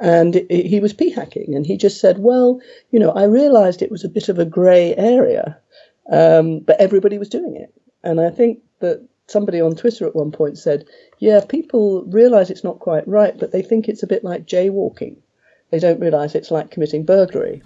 and it, it, he was p hacking, and he just said, "Well, you know, I realised it was a bit of a grey area, um, but everybody was doing it." And I think that somebody on Twitter at one point said, "Yeah, people realise it's not quite right, but they think it's a bit like jaywalking. They don't realise it's like committing burglary."